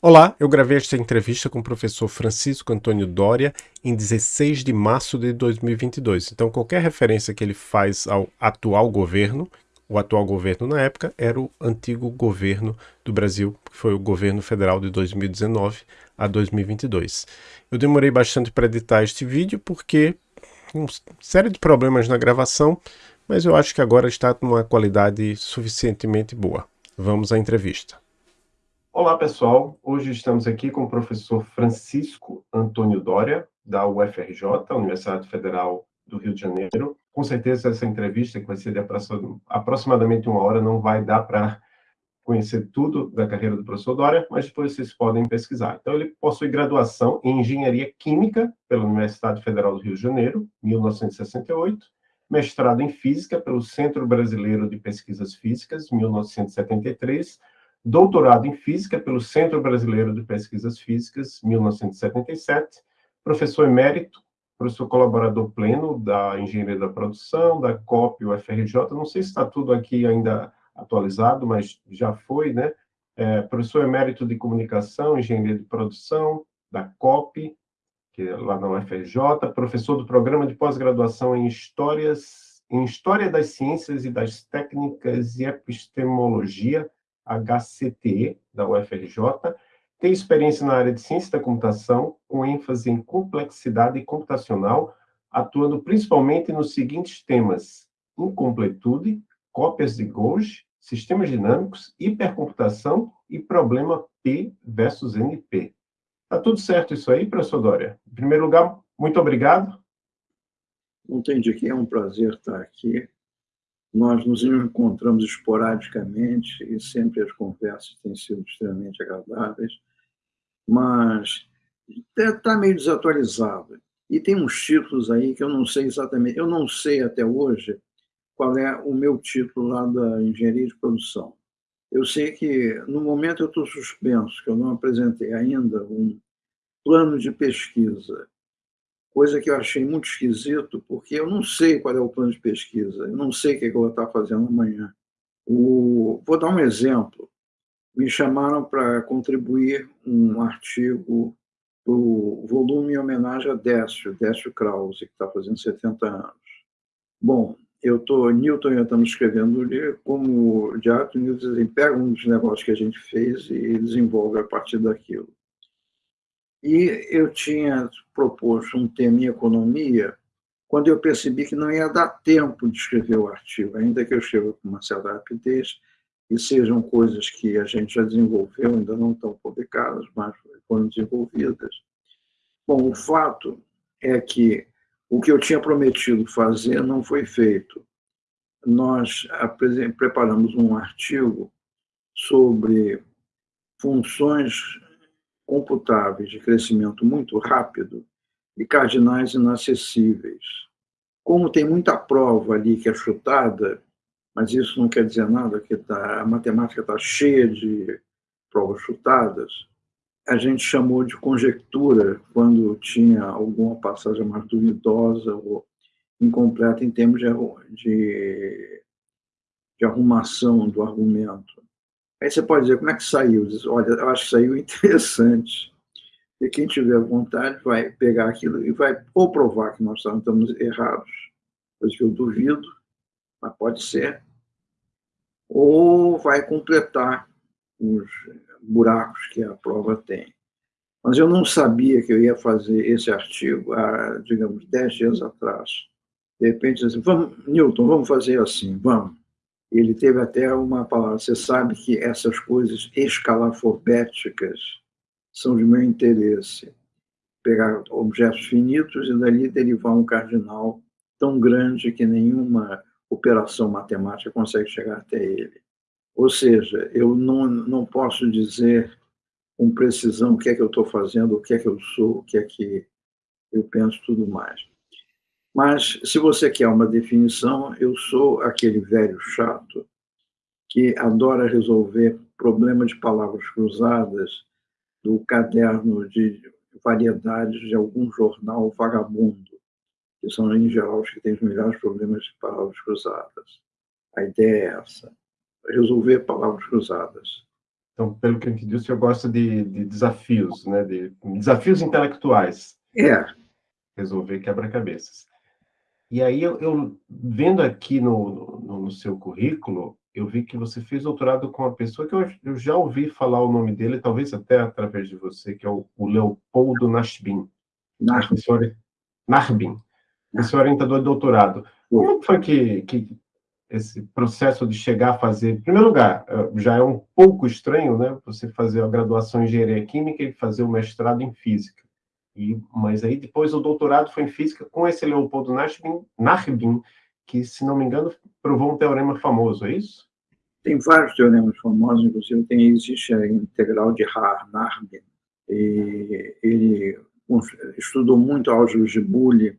Olá, eu gravei esta entrevista com o professor Francisco Antônio Doria em 16 de março de 2022. Então, qualquer referência que ele faz ao atual governo, o atual governo na época era o antigo governo do Brasil, que foi o governo federal de 2019 a 2022. Eu demorei bastante para editar este vídeo porque uma série de problemas na gravação, mas eu acho que agora está numa qualidade suficientemente boa. Vamos à entrevista. Olá, pessoal. Hoje estamos aqui com o professor Francisco Antônio Dória, da UFRJ, Universidade Federal do Rio de Janeiro. Com certeza, essa entrevista, que vai ser de aproximadamente uma hora, não vai dar para conhecer tudo da carreira do professor Dória, mas depois vocês podem pesquisar. Então, ele possui graduação em Engenharia Química pela Universidade Federal do Rio de Janeiro, 1968, mestrado em Física pelo Centro Brasileiro de Pesquisas Físicas, 1973, doutorado em Física pelo Centro Brasileiro de Pesquisas Físicas, 1977, professor emérito, professor colaborador pleno da Engenharia da Produção, da COP UFRJ, não sei se está tudo aqui ainda atualizado, mas já foi, né? É, professor emérito de Comunicação, Engenharia de Produção, da COP, que é lá na UFRJ, professor do Programa de Pós-Graduação em Histórias, em História das Ciências e das Técnicas e Epistemologia, HCTE, da UFRJ, tem experiência na área de ciência da computação, com ênfase em complexidade computacional, atuando principalmente nos seguintes temas: incompletude, cópias de Gauge, sistemas dinâmicos, hipercomputação e problema P versus NP. Tá tudo certo isso aí, professor Dória? Em primeiro lugar, muito obrigado. Entendi que é um prazer estar aqui nós nos encontramos esporadicamente e sempre as conversas têm sido extremamente agradáveis, mas está meio desatualizado. E tem uns títulos aí que eu não sei exatamente, eu não sei até hoje qual é o meu título lá da engenharia de produção. Eu sei que, no momento, eu estou suspenso, que eu não apresentei ainda um plano de pesquisa coisa que eu achei muito esquisito, porque eu não sei qual é o plano de pesquisa, eu não sei o que eu vou estar fazendo amanhã. O... Vou dar um exemplo. Me chamaram para contribuir um artigo o volume em homenagem a Décio, Décio Krause, que está fazendo 70 anos. Bom, eu estou, Newton e eu estamos escrevendo como de arte, Newton pega um dos negócios que a gente fez e desenvolve a partir daquilo. E eu tinha proposto um tema em economia quando eu percebi que não ia dar tempo de escrever o artigo, ainda que eu escreva com uma certa rapidez, e sejam coisas que a gente já desenvolveu, ainda não estão publicadas, mas foram desenvolvidas. Bom, o fato é que o que eu tinha prometido fazer não foi feito. Nós preparamos um artigo sobre funções computáveis de crescimento muito rápido e cardinais inacessíveis. Como tem muita prova ali que é chutada, mas isso não quer dizer nada, que tá, a matemática está cheia de provas chutadas, a gente chamou de conjectura quando tinha alguma passagem mais duvidosa ou incompleta em termos de, de, de arrumação do argumento. Aí você pode dizer, como é que saiu? Diz, olha, eu acho que saiu interessante. E quem tiver vontade vai pegar aquilo e vai ou provar que nós estamos errados, coisa que eu duvido, mas pode ser, ou vai completar os buracos que a prova tem. Mas eu não sabia que eu ia fazer esse artigo há, digamos, dez dias atrás. De repente, assim, vamos, Newton, vamos fazer assim, vamos. Ele teve até uma palavra. Você sabe que essas coisas escalafobéticas são de meu interesse. Pegar objetos finitos e dali derivar um cardinal tão grande que nenhuma operação matemática consegue chegar até ele. Ou seja, eu não, não posso dizer com precisão o que é que eu estou fazendo, o que é que eu sou, o que é que eu penso, tudo mais. Mas, se você quer uma definição, eu sou aquele velho chato que adora resolver problemas de palavras cruzadas do caderno de variedades de algum jornal vagabundo, que são, em geral, os que têm os melhores problemas de palavras cruzadas. A ideia é essa, resolver palavras cruzadas. Então, pelo que eu entendi, o senhor gosta de, de desafios, né? De desafios intelectuais. É. Resolver quebra-cabeças. E aí, eu, eu, vendo aqui no, no, no, seu currículo, eu vi que você fez doutorado com uma pessoa que eu, eu já ouvi falar o nome dele, talvez até através de você, que é o, o Leopoldo Nashbin. Narbin. Narbin. Esse orientador de doutorado. Como foi que, que esse processo de chegar a fazer, em primeiro lugar, eh, já é um pouco estranho, né, você fazer a graduação em engenharia química e fazer o mestrado em física. E, mas aí depois o doutorado foi em física com esse Leopoldo Narbin, Narbin que, se não me engano, provou um teorema famoso, é isso? Tem vários teoremas famosos, inclusive tem, existe a integral de Haar-Narbin, e ele estudou muito álgebra de Boole,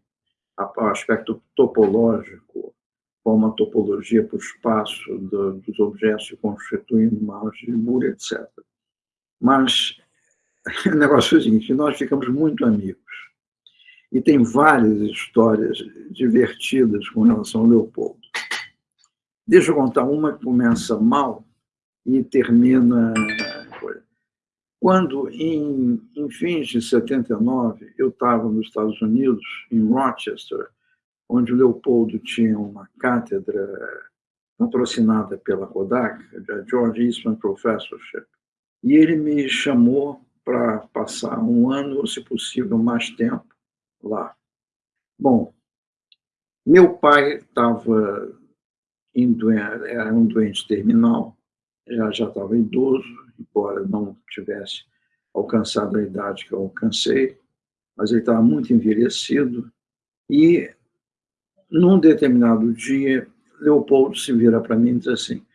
aspecto topológico, uma topologia para o espaço do, dos objetos se constituindo uma álgebra, etc. Mas o negócio é o seguinte, nós ficamos muito amigos. E tem várias histórias divertidas com relação ao Leopoldo. Deixa eu contar uma que começa mal e termina... Quando, em, em fins de 79, eu estava nos Estados Unidos, em Rochester, onde o Leopoldo tinha uma cátedra patrocinada pela Kodak, a George Eastman Professorship, e ele me chamou para passar um ano, ou se possível, mais tempo lá. Bom, meu pai estava era um doente terminal, já já estava idoso, embora não tivesse alcançado a idade que eu alcancei, mas ele estava muito envelhecido e num determinado dia, Leopoldo se vira para mim e diz assim,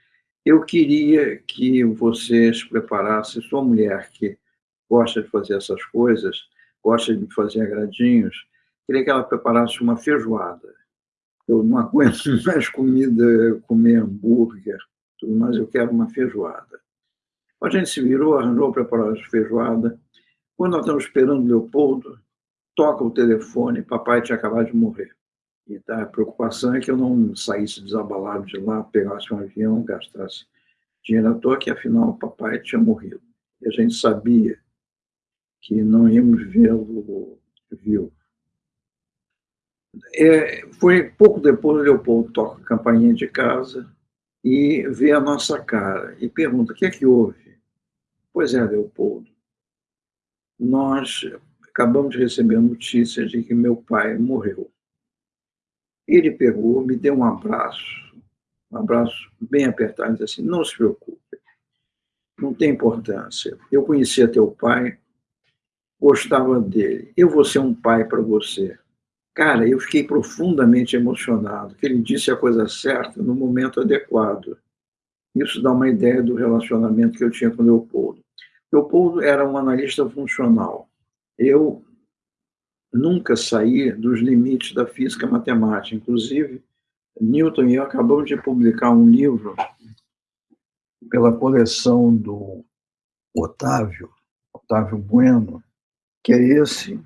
eu queria que vocês preparassem sua mulher, que gosta de fazer essas coisas, gosta de fazer agradinhos, queria que ela preparasse uma feijoada. Eu não aguento mais comida, comer hambúrguer, tudo mais, eu quero uma feijoada. A gente se virou, arranjou preparar a feijoada. Quando nós estamos esperando Leopoldo, toca o telefone, papai tinha acabado de morrer. E tá, a preocupação é que eu não saísse desabalado de lá, pegasse um avião, gastasse dinheiro à toa, que afinal o papai tinha morrido. E a gente sabia que não íamos vê-lo vivo. É, foi pouco depois o Leopoldo toca a campainha de casa e vê a nossa cara e pergunta, o que é que houve? Pois é, Leopoldo, nós acabamos de receber a notícia de que meu pai morreu. Ele pegou, me deu um abraço, um abraço bem apertado, e disse assim, não se preocupe, não tem importância. Eu conhecia teu pai, gostava dele, eu vou ser um pai para você. Cara, eu fiquei profundamente emocionado, que ele disse a coisa certa no momento adequado. Isso dá uma ideia do relacionamento que eu tinha com o Leopoldo. Leopoldo era um analista funcional. Eu nunca sair dos limites da física matemática. Inclusive, Newton e eu acabamos de publicar um livro pela coleção do Otávio, Otávio Bueno, que é esse,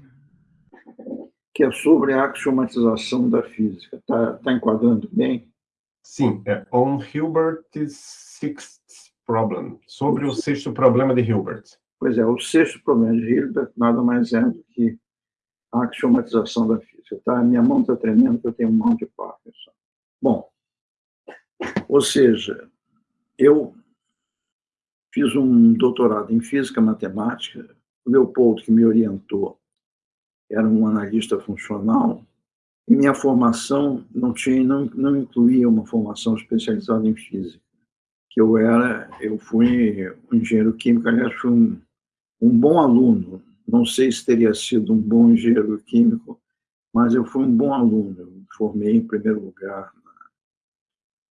que é sobre a axiomatização da física. Está tá enquadrando bem? Sim, é On Hilbert's Sixth Problem, sobre o sexto problema de Hilbert. Pois é, o sexto problema de Hilbert nada mais é do que a axiomatização da física. Tá? Minha mão está tremendo porque eu tenho mão de Parkinson. Bom, ou seja, eu fiz um doutorado em física matemática, o Leopoldo, que me orientou, era um analista funcional, e minha formação não, tinha, não, não incluía uma formação especializada em física. Que eu era, eu fui um engenheiro químico, aliás, fui um, um bom aluno, não sei se teria sido um bom engenheiro químico, mas eu fui um bom aluno. Eu me formei em primeiro lugar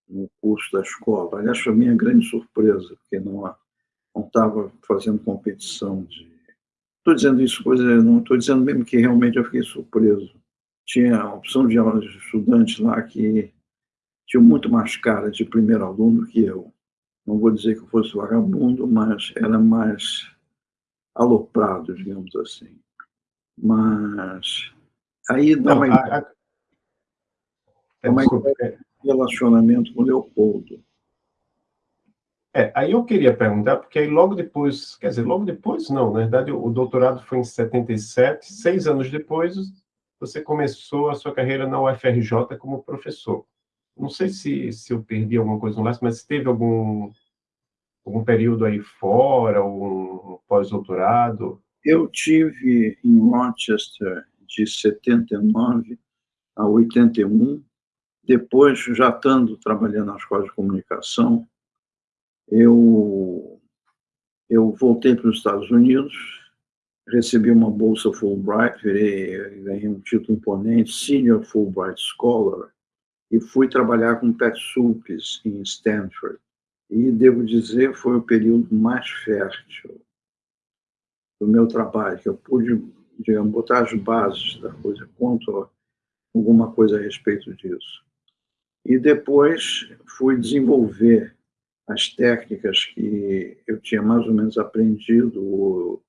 no curso da escola. Aliás, foi minha grande surpresa, porque não estava fazendo competição de. Estou dizendo isso, coisa, não estou dizendo mesmo que realmente eu fiquei surpreso. Tinha a opção de aulas de estudantes lá que tinham muito mais cara de primeiro aluno que eu. Não vou dizer que eu fosse vagabundo, mas era mais aloprado, digamos assim. Mas aí dá uma ideia, é uma ideia de relacionamento com o Leopoldo. É, aí eu queria perguntar, porque aí logo depois, quer dizer, logo depois não, na verdade o doutorado foi em 77, seis anos depois você começou a sua carreira na UFRJ como professor. Não sei se, se eu perdi alguma coisa no laço, mas teve algum, algum período aí fora, um pós-doutorado? Eu tive em Rochester de 79 a 81, depois, já estando trabalhando na escola de comunicação, eu, eu voltei para os Estados Unidos, recebi uma bolsa Fulbright, virei, ganhei um título imponente, Senior Fulbright Scholar, e fui trabalhar com Pat Sulpes em Stanford. E, devo dizer, foi o período mais fértil do meu trabalho, que eu pude, digamos, botar as bases da coisa, conto alguma coisa a respeito disso. E depois fui desenvolver as técnicas que eu tinha mais ou menos aprendido, ou,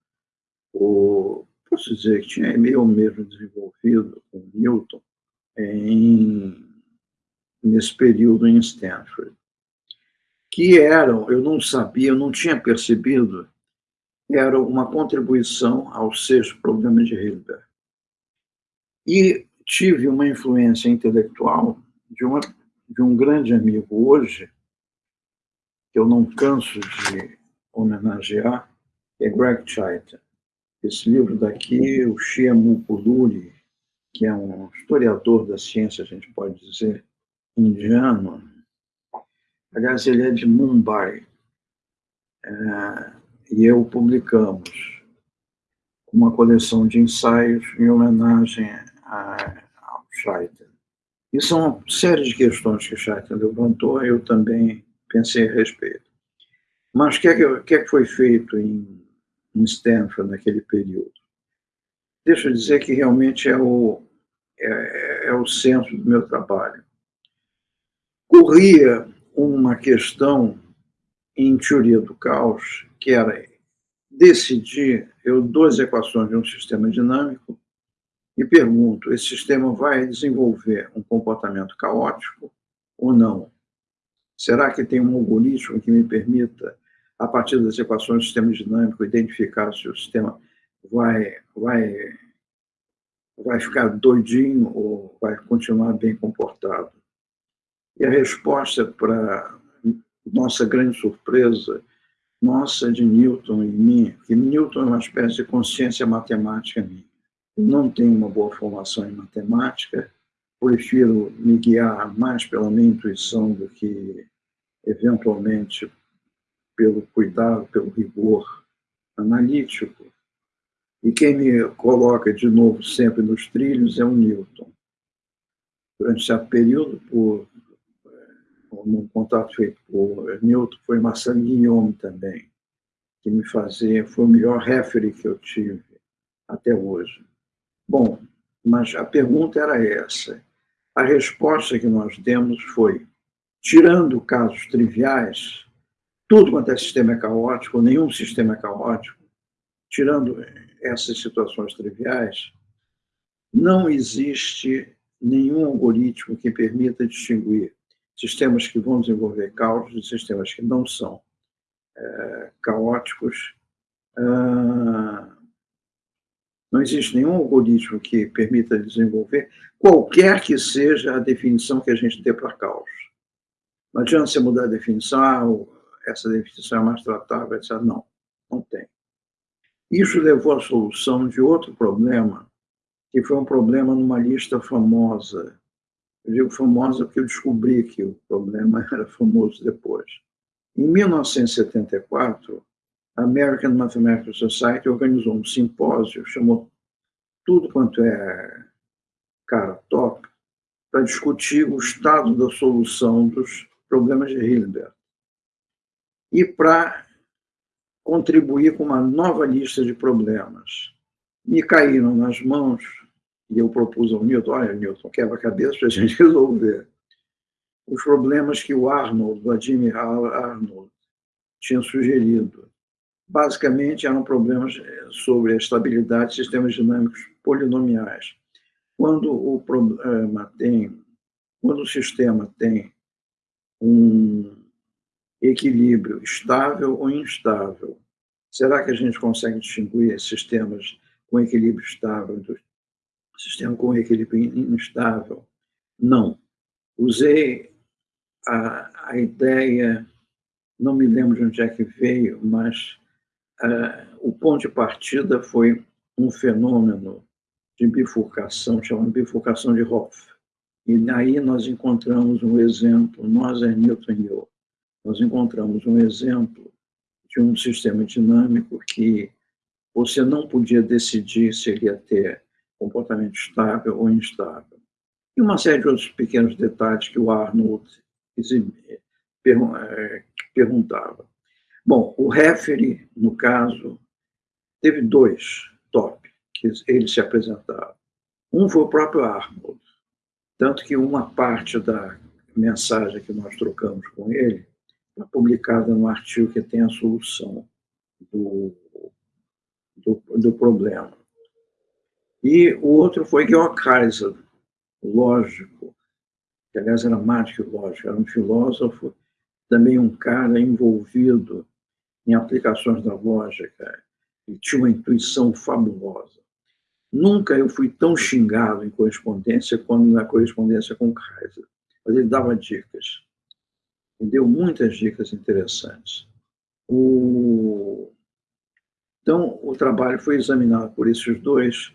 ou posso dizer que tinha meio mesmo desenvolvido com Newton, em, nesse período em Stanford. Que eram, eu não sabia, eu não tinha percebido, era uma contribuição aos seis problemas de Hilbert. E tive uma influência intelectual de, uma, de um grande amigo hoje, eu não canso de homenagear, é Greg Chaita. Esse livro daqui, o Shiamu Puluri, que é um historiador da ciência, a gente pode dizer, indiano. Aliás, ele é de Mumbai. É, e eu publicamos uma coleção de ensaios em homenagem a, ao Scheiter. E são uma série de questões que Scheiter levantou, eu também pensei a respeito. Mas o que, é que, é que foi feito em, em Stanford naquele período? Deixa eu dizer que realmente é o, é, é o centro do meu trabalho. Corria uma questão em teoria do caos, que era decidir, eu dou as equações de um sistema dinâmico e pergunto, esse sistema vai desenvolver um comportamento caótico ou não? Será que tem um algoritmo que me permita, a partir das equações do sistema dinâmico, identificar se o sistema vai, vai, vai ficar doidinho ou vai continuar bem comportado? E a resposta, para nossa grande surpresa, nossa, de Newton e mim, que Newton é uma espécie de consciência matemática minha. Eu não tenho uma boa formação em matemática, prefiro me guiar mais pela minha intuição do que, eventualmente, pelo cuidado, pelo rigor analítico. E quem me coloca de novo sempre nos trilhos é o Newton. Durante certo período, por um contato feito por Newton, foi Marcel Guillaume também, que me fazia, foi o melhor referee que eu tive até hoje. Bom, mas a pergunta era essa. A resposta que nós demos foi: tirando casos triviais, tudo quanto é sistema é caótico, nenhum sistema é caótico, tirando essas situações triviais, não existe nenhum algoritmo que permita distinguir sistemas que vão desenvolver caos de sistemas que não são é, caóticos. Ah, não existe nenhum algoritmo que permita desenvolver qualquer que seja a definição que a gente dê para caos. Não adianta você mudar a definição, ah, essa definição é mais tratável, etc. Não, não tem. Isso levou à solução de outro problema, que foi um problema numa lista famosa eu digo famosa porque eu descobri que o problema era famoso depois. Em 1974, a American Mathematical Society organizou um simpósio, chamou tudo quanto é cara top, para discutir o estado da solução dos problemas de Hilbert. E para contribuir com uma nova lista de problemas. Me caíram nas mãos e eu propus ao Newton, olha, Newton, quebra-cabeça para a gente resolver. Os problemas que o Arnold, Vladimir Arnold, tinha sugerido. Basicamente, eram problemas eh, sobre a estabilidade de sistemas dinâmicos polinomiais. Quando o problema tem, quando o sistema tem um, equilíbrio estável ou instável. Será que a gente consegue distinguir sistemas com equilíbrio estável do sistema com equilíbrio instável? Não. Usei a, a ideia, não me lembro de onde é que veio, mas o ponto de partida foi um fenômeno de bifurcação, chamado bifurcação de Hoff. E aí nós encontramos um exemplo, nós é Newton e eu, nós encontramos um exemplo de um sistema dinâmico que você não podia decidir se ele ia ter comportamento estável ou instável. E uma série de outros pequenos detalhes que o Arnold eh, perguntava. Bom, o referee, no caso, teve dois top que ele se apresentava. Um foi o próprio Arnold, tanto que uma parte da mensagem que nós trocamos com ele está publicada no artigo que tem a solução do, do, do problema. E o outro foi Georg Kaiser, lógico, que aliás era mais que lógico, era um filósofo, também um cara envolvido em aplicações da lógica, e tinha uma intuição fabulosa. Nunca eu fui tão xingado em correspondência quanto na correspondência com Kaiser. Mas ele dava dicas. E deu muitas dicas interessantes. O... Então, o trabalho foi examinado por esses dois.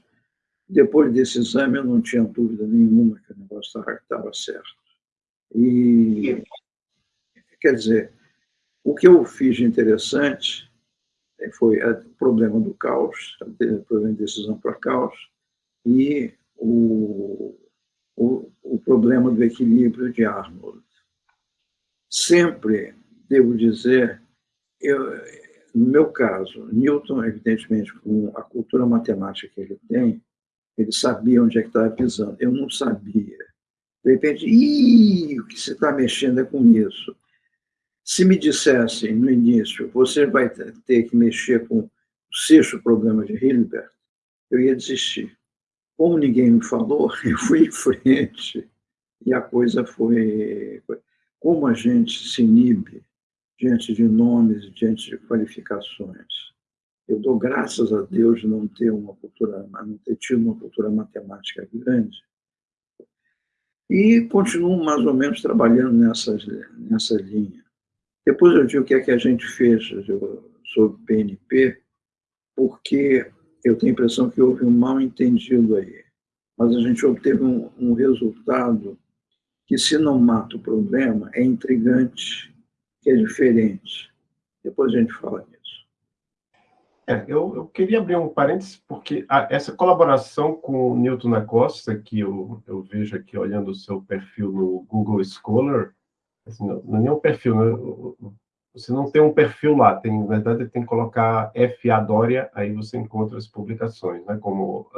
Depois desse exame, eu não tinha dúvida nenhuma que o negócio estava certo. E, quer dizer, o que eu fiz de interessante foi o problema do caos, o problema de decisão para caos, e o, o, o problema do equilíbrio de Arnold. Sempre, devo dizer, eu, no meu caso, Newton, evidentemente, com a cultura matemática que ele tem, ele sabia onde é que estava pisando. Eu não sabia. De repente, o que você está mexendo é com isso. Se me dissessem no início, você vai ter que mexer com o sexto problema de Hilbert, eu ia desistir. Como ninguém me falou, eu fui em frente e a coisa foi. Como a gente se inibe diante de nomes, diante de qualificações. Eu dou graças a Deus de não ter uma cultura, não ter tido uma cultura matemática grande. E continuo mais ou menos trabalhando nessa, nessa linha. Depois eu digo o que é que a gente fez sobre PNP, porque eu tenho a impressão que houve um mal entendido aí. Mas a gente obteve um, um resultado que, se não mata o problema, é intrigante, que é diferente. Depois a gente fala nisso. É, eu, eu, queria abrir um parênteses, porque a, essa colaboração com o Newton da Costa, que eu, eu vejo aqui olhando o seu perfil no Google Scholar, Assim, não, é nem um perfil, né? você não tem um perfil lá, tem, na verdade, tem que colocar FA Dória, aí você encontra as publicações, né? como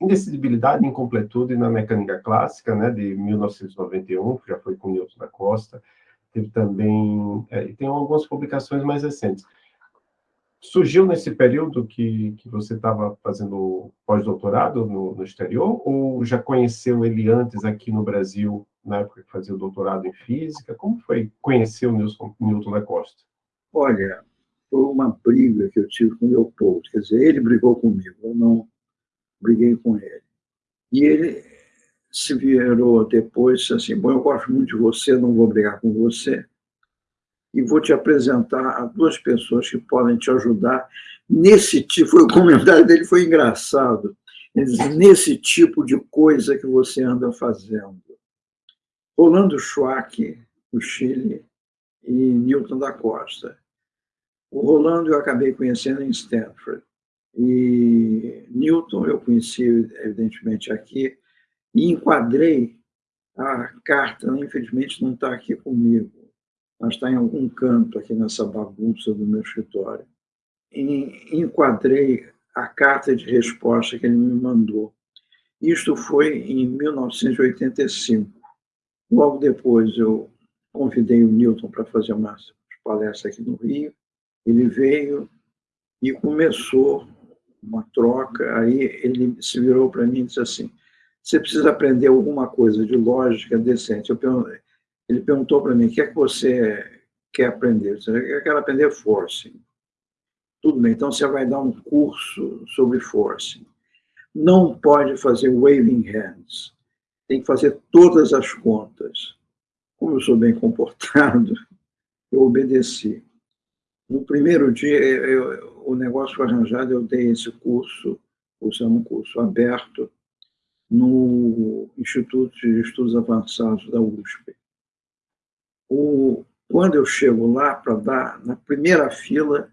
Indecidibilidade Incompletude na Mecânica Clássica, né? de 1991, que já foi com Newton da Costa, teve também, é, tem algumas publicações mais recentes surgiu nesse período que, que você estava fazendo pós-doutorado no, no, exterior, ou já conheceu ele antes aqui no Brasil, na época que fazia o doutorado em física? Como foi conhecer o Newton, Newton da Costa? Olha, foi uma briga que eu tive com o Leopoldo, quer dizer, ele brigou comigo, eu não briguei com ele. E ele se virou depois assim, bom, eu gosto muito de você, não vou brigar com você, e vou te apresentar a duas pessoas que podem te ajudar nesse tipo. O comentário dele foi engraçado. nesse tipo de coisa que você anda fazendo. Rolando Schwack, do Chile, e Newton da Costa. O Rolando eu acabei conhecendo em Stanford. E Newton eu conheci, evidentemente, aqui, e enquadrei a carta, infelizmente não está aqui comigo, mas está em algum canto aqui nessa bagunça do meu escritório. E enquadrei a carta de resposta que ele me mandou. Isto foi em 1985. Logo depois, eu convidei o Newton para fazer uma palestra aqui no Rio. Ele veio e começou uma troca. Aí ele se virou para mim e disse assim: Você precisa aprender alguma coisa de lógica decente. Perguntei, ele perguntou para mim, o que é que você quer aprender? Eu quero aprender forcing. Tudo bem, então você vai dar um curso sobre forcing. Não pode fazer waving hands. Tem que fazer todas as contas. Como eu sou bem comportado, eu obedeci. No primeiro dia, eu, o negócio foi arranjado, eu dei esse curso, é um curso aberto, no Instituto de Estudos Avançados da USP. O, quando eu chego lá para dar, na primeira fila,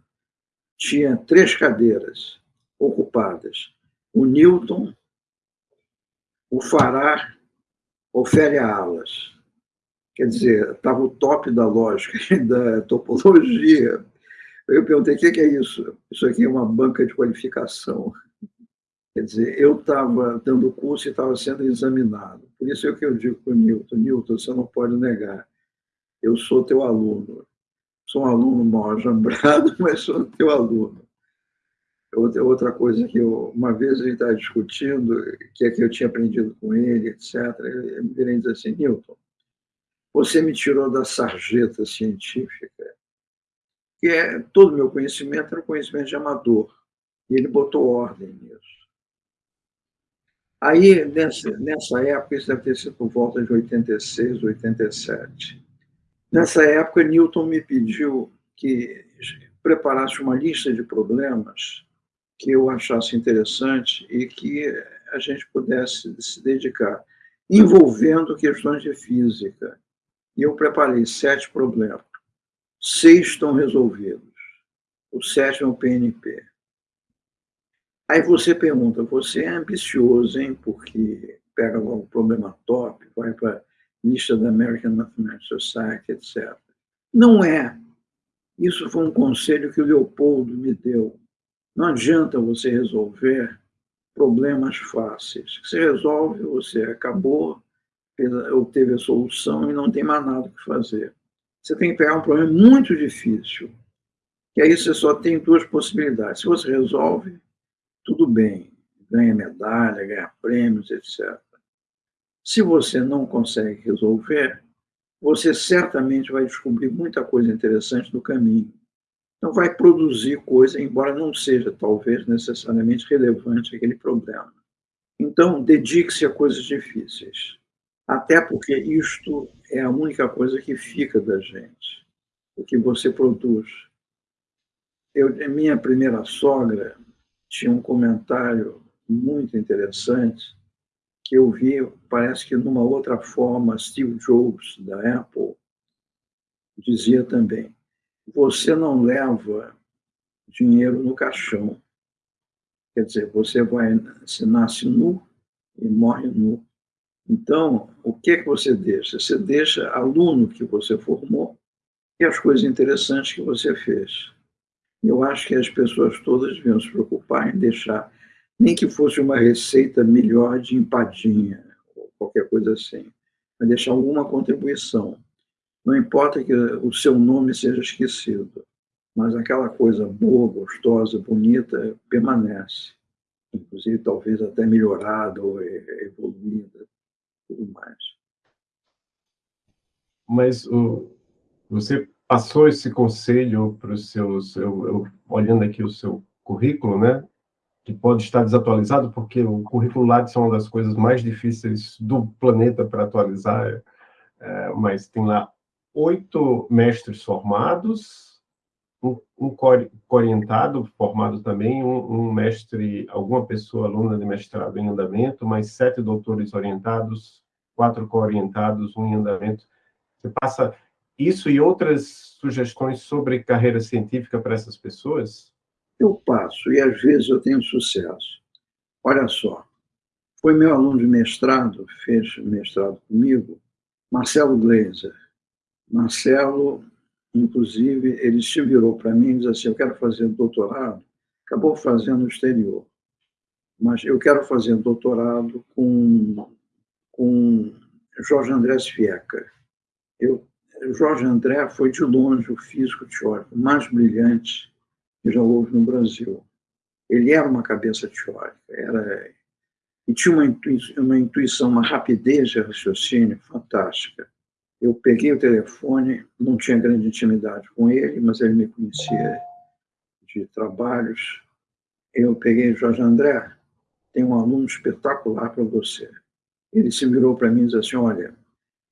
tinha três cadeiras ocupadas. O Newton, o Fará, Ofélia Alas. Quer dizer, estava o top da lógica e da topologia. Eu perguntei, o que é isso? Isso aqui é uma banca de qualificação. Quer dizer, eu estava dando curso e estava sendo examinado. Por isso é o que eu digo para o Newton, Newton, você não pode negar, eu sou teu aluno. Sou um aluno mal ajambrado, mas sou teu aluno. Outra, coisa que eu, uma vez ele estava discutindo, que é que eu tinha aprendido com ele, etc., ele me virei assim, Newton, você me tirou da sarjeta científica, que é todo o meu conhecimento era conhecimento de amador, e ele botou ordem nisso. Aí, nessa, nessa época, isso deve ter sido por volta de 86, 87. Nessa época, Newton me pediu que preparasse uma lista de problemas que eu achasse interessante e que a gente pudesse se dedicar, envolvendo questões de física. E eu preparei sete problemas. Seis estão resolvidos. O sétimo é o PNP. Aí você pergunta, você é ambicioso, hein? Porque pega logo o problema top, vai para a lista da American Mathematical Society, etc. Não é. Isso foi um conselho que o Leopoldo me deu. Não adianta você resolver problemas fáceis. Você resolve, você acabou, obteve a solução e não tem mais nada que fazer. Você tem que pegar um problema muito difícil, que aí você só tem duas possibilidades. Se você resolve, tudo bem, ganha medalha, ganha prêmios, etc. Se você não consegue resolver, você certamente vai descobrir muita coisa interessante no caminho. Então, vai produzir coisa, embora não seja, talvez, necessariamente relevante aquele problema. Então, dedique-se a coisas difíceis. Até porque isto é a única coisa que fica da gente, o que você produz. Eu, minha primeira sogra, tinha um comentário muito interessante que eu vi, parece que numa outra forma, Steve Jobs, da Apple, dizia também: você não leva dinheiro no caixão. Quer dizer, você vai, se nasce nu e morre nu. Então, o que que você deixa? Você deixa aluno que você formou e as coisas interessantes que você fez. Eu acho que as pessoas todas deviam se preocupar em deixar, nem que fosse uma receita melhor de empadinha, ou qualquer coisa assim, mas deixar alguma contribuição. Não importa que o seu nome seja esquecido, mas aquela coisa boa, gostosa, bonita, permanece. Inclusive, talvez até melhorada ou evoluída, tudo mais. Mas o, você passou esse conselho para os seus, eu, eu, olhando aqui o seu currículo, né, que pode estar desatualizado, porque o currículo Lattes é uma das coisas mais difíceis do planeta para atualizar, é, mas tem lá oito mestres formados, um, um orientado formado também, um, um, mestre, alguma pessoa aluna de mestrado em andamento, mais sete doutores orientados, quatro co-orientados, um em andamento. Você passa isso e outras sugestões sobre carreira científica para essas pessoas? Eu passo, e às vezes eu tenho sucesso. Olha só, foi meu aluno de mestrado, fez mestrado comigo, Marcelo Gleiser. Marcelo, inclusive, ele se virou para mim e disse assim, eu quero fazer doutorado, acabou fazendo no exterior, mas eu quero fazer doutorado com, com Jorge Andrés Fieca. Eu Jorge André foi, de longe, o físico teórico mais brilhante que já houve no Brasil. Ele era uma cabeça teórica, era, e tinha uma intuição, uma, intuição, uma rapidez de raciocínio fantástica. Eu peguei o telefone, não tinha grande intimidade com ele, mas ele me conhecia de trabalhos. Eu peguei, Jorge André, tem um aluno espetacular para você. Ele se virou para mim e disse assim, olha,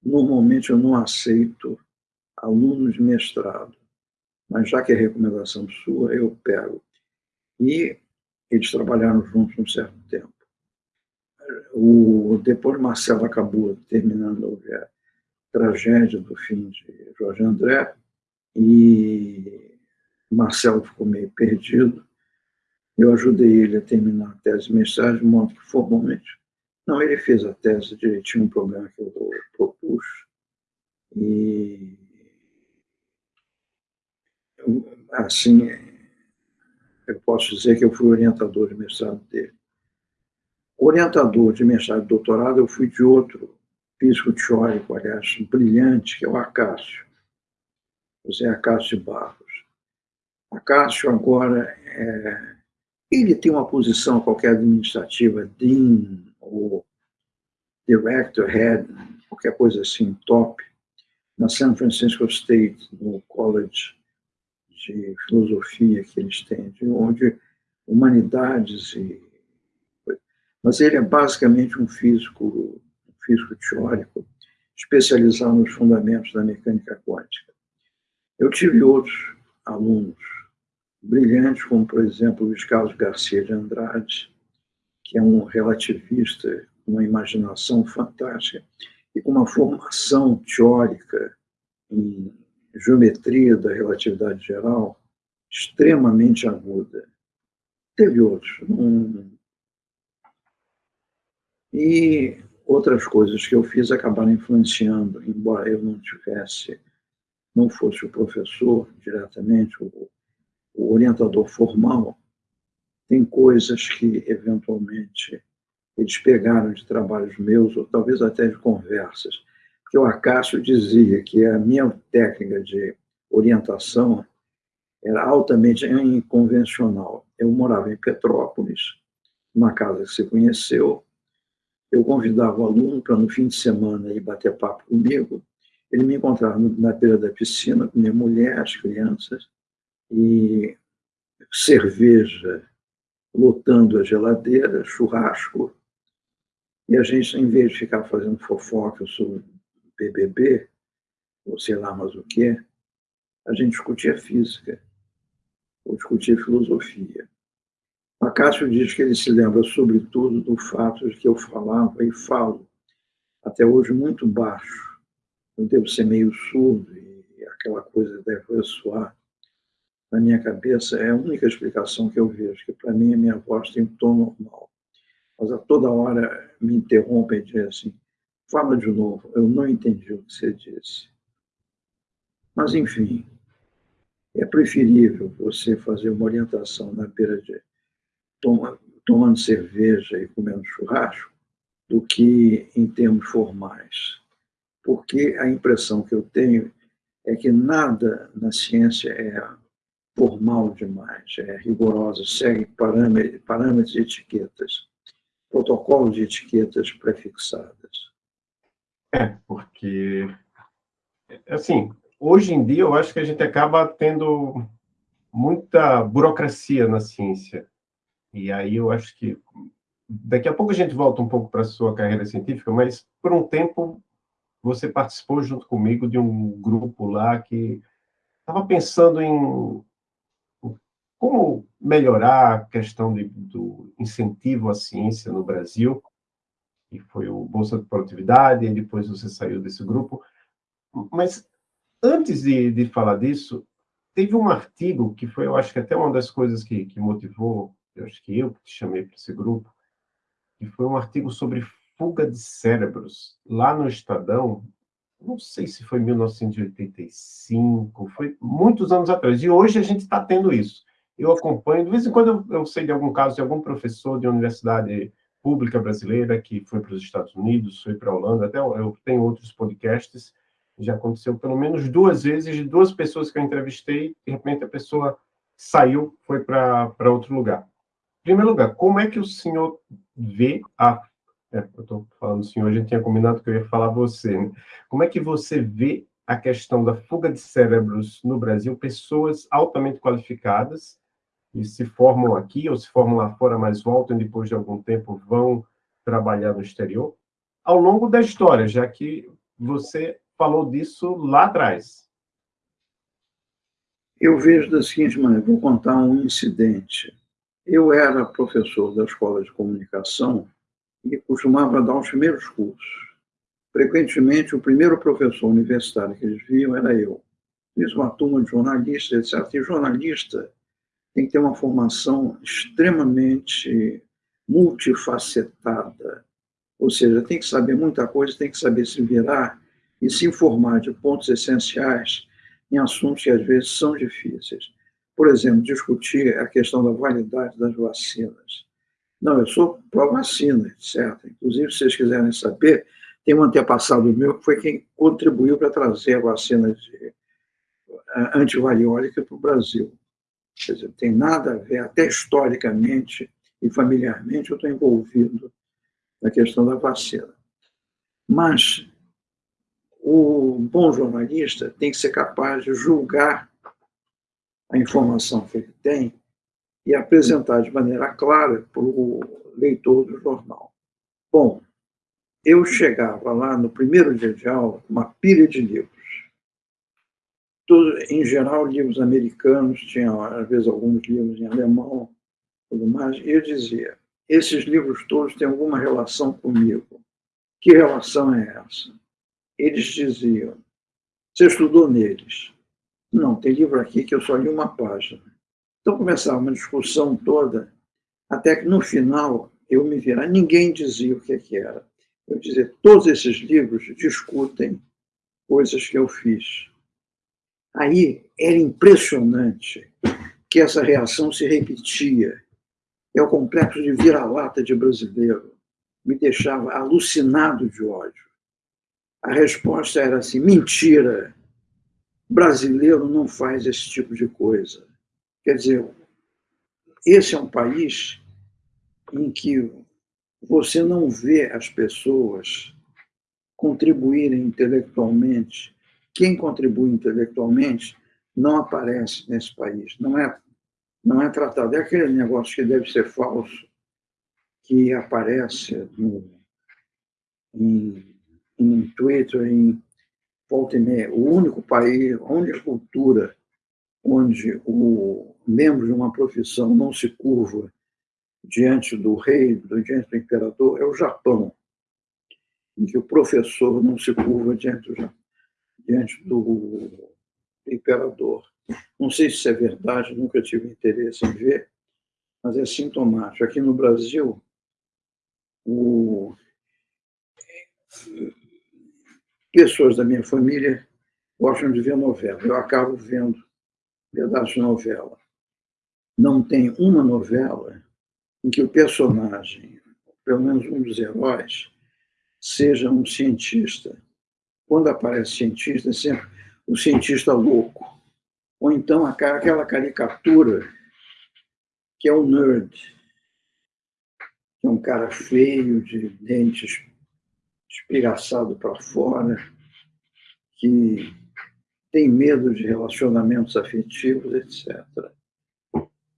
normalmente eu não aceito alunos de mestrado, mas já que é recomendação sua, eu pego. E eles trabalharam juntos um certo tempo. O, depois Marcelo acabou terminando tragédia do fim de Jorge André e Marcelo ficou meio perdido. Eu ajudei ele a terminar a tese de mestrado, de modo que formalmente. Não, ele fez a tese direitinho, um problema que eu propus. E assim, eu posso dizer que eu fui orientador de mestrado dele. Orientador de mestrado e doutorado, eu fui de outro físico teórico, aliás, brilhante, que é o Acácio, José Acácio Barros. Acácio agora, é, ele tem uma posição qualquer administrativa, Dean ou Director, Head, qualquer coisa assim, top, na San Francisco State, no College de filosofia que eles têm, de onde humanidades e mas ele é basicamente um físico, físico teórico, especializado nos fundamentos da mecânica quântica. Eu tive outros alunos brilhantes, como, por exemplo, Luiz Carlos Garcia de Andrade, que é um relativista com uma imaginação fantástica e com uma formação teórica em geometria da relatividade geral extremamente aguda. Teve outros. Um... E outras coisas que eu fiz acabaram influenciando, embora eu não tivesse, não fosse o professor diretamente, o, o orientador formal, tem coisas que, eventualmente, eles pegaram de trabalhos meus, ou talvez até de conversas, que o Acácio dizia que a minha técnica de orientação era altamente inconvencional. Eu morava em Petrópolis, uma casa que se conheceu, eu convidava o aluno para no fim de semana ir bater papo comigo, ele me encontrava na beira da piscina com minha mulher, as crianças, e cerveja lotando a geladeira, churrasco, e a gente, em vez de ficar fazendo fofoca sobre BBB, ou sei lá mais o que, a gente discutia física, ou discutia filosofia. Acácio diz que ele se lembra, sobretudo, do fato de que eu falava e falo, até hoje, muito baixo. Eu devo ser meio surdo e aquela coisa deve soar na minha cabeça. É a única explicação que eu vejo, que para mim a minha voz tem um tom normal. Mas a toda hora me interrompem e dizem assim, Fala de novo, eu não entendi o que você disse. Mas, enfim, é preferível você fazer uma orientação na beira de toma, tomando cerveja e comendo churrasco do que em termos formais. Porque a impressão que eu tenho é que nada na ciência é formal demais, é rigorosa, segue parâmetros, e etiquetas, protocolos de etiquetas prefixadas. É, porque, assim, hoje em dia eu acho que a gente acaba tendo muita burocracia na ciência. E aí eu acho que daqui a pouco a gente volta um pouco para a sua carreira científica, mas por um tempo você participou junto comigo de um grupo lá que estava pensando em como melhorar a questão de, do incentivo à ciência no Brasil que foi o Bolsa de Produtividade, e depois você saiu desse grupo. Mas, antes de, de falar disso, teve um artigo que foi, eu acho que até uma das coisas que, que motivou, eu acho que eu que te chamei para esse grupo, que foi um artigo sobre fuga de cérebros, lá no Estadão, não sei se foi 1985, foi muitos anos atrás, e hoje a gente está tendo isso. Eu acompanho, de vez em quando eu, eu sei de algum caso de algum professor de universidade pública brasileira que foi para os Estados Unidos, foi para a Holanda, até eu tenho outros podcasts, já aconteceu pelo menos duas vezes, de duas pessoas que eu entrevistei, de repente a pessoa saiu, foi para outro lugar. Primeiro lugar, como é que o senhor vê a É, eu estou falando senhor, a gente tinha combinado que eu ia falar você. Né? Como é que você vê a questão da fuga de cérebros no Brasil, pessoas altamente qualificadas, e se formam aqui ou se formam lá fora, mas voltam depois de algum tempo, vão trabalhar no exterior, ao longo da história, já que você falou disso lá atrás. Eu vejo da seguinte maneira, vou contar um incidente. Eu era professor da escola de comunicação e costumava dar os primeiros cursos. Frequentemente, o primeiro professor universitário que eles viam era eu. Fiz uma turma de jornalistas, etc. E jornalista tem que ter uma formação extremamente multifacetada. Ou seja, tem que saber muita coisa, tem que saber se virar e se informar de pontos essenciais em assuntos que às vezes são difíceis. Por exemplo, discutir a questão da validade das vacinas. Não, eu sou pró-vacina, certo? Inclusive, se vocês quiserem saber, tem um antepassado meu que foi quem contribuiu para trazer a vacina de eh, antivariólica para o Brasil. Quer dizer, tem nada a ver, até historicamente e familiarmente, eu estou envolvido na questão da vacina. Mas o bom jornalista tem que ser capaz de julgar a informação que ele tem e apresentar de maneira clara para o leitor do jornal. Bom, eu chegava lá no primeiro dia de aula com uma pilha de livros. Em geral, livros americanos, tinha às vezes alguns livros em alemão, tudo mais, e eu dizia: esses livros todos têm alguma relação comigo. Que relação é essa? eles diziam: Você estudou neles? Não, tem livro aqui que eu só li uma página. Então começava uma discussão toda, até que no final eu me vira. Ninguém dizia o que, que era. Eu dizia: todos esses livros discutem coisas que eu fiz. Aí era impressionante que essa reação se repetia. É o complexo de vira-lata de brasileiro. Me deixava alucinado de ódio. A resposta era assim: mentira, brasileiro não faz esse tipo de coisa. Quer dizer, esse é um país em que você não vê as pessoas contribuírem intelectualmente. Quem contribui intelectualmente não aparece nesse país, não é, não é tratado. É aquele negócio que deve ser falso, que aparece no, em em Twitter, em volta e meia, o único país, a única cultura onde o membro de uma profissão não se curva diante do rei, diante do imperador, é o Japão, em que o professor não se curva diante do, diante do imperador. Não sei se é verdade, nunca tive interesse em ver, mas é sintomático. Aqui no Brasil, o pessoas da minha família gostam de ver novela. Eu acabo vendo pedaços de novela. Não tem uma novela em que o personagem, pelo menos um dos heróis, seja um cientista. Quando aparece cientista, é sempre o cientista louco. Ou então aquela caricatura que é o nerd, que é um cara feio, de dentes espigaçado para fora, que tem medo de relacionamentos afetivos, etc.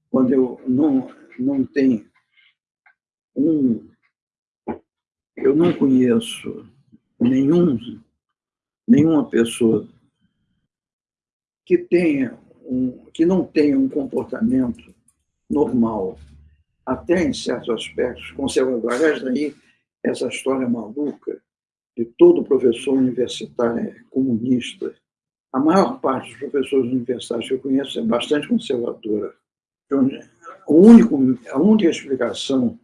Quando eu não, não tenho um. Eu não conheço nenhum, nenhuma pessoa que tenha um, que não tenha um comportamento normal, até em certos aspectos conservador. Aliás, daí essa história maluca de todo professor universitário é comunista. A maior parte dos professores universitários que eu conheço é bastante conservadora. O único, a única explicação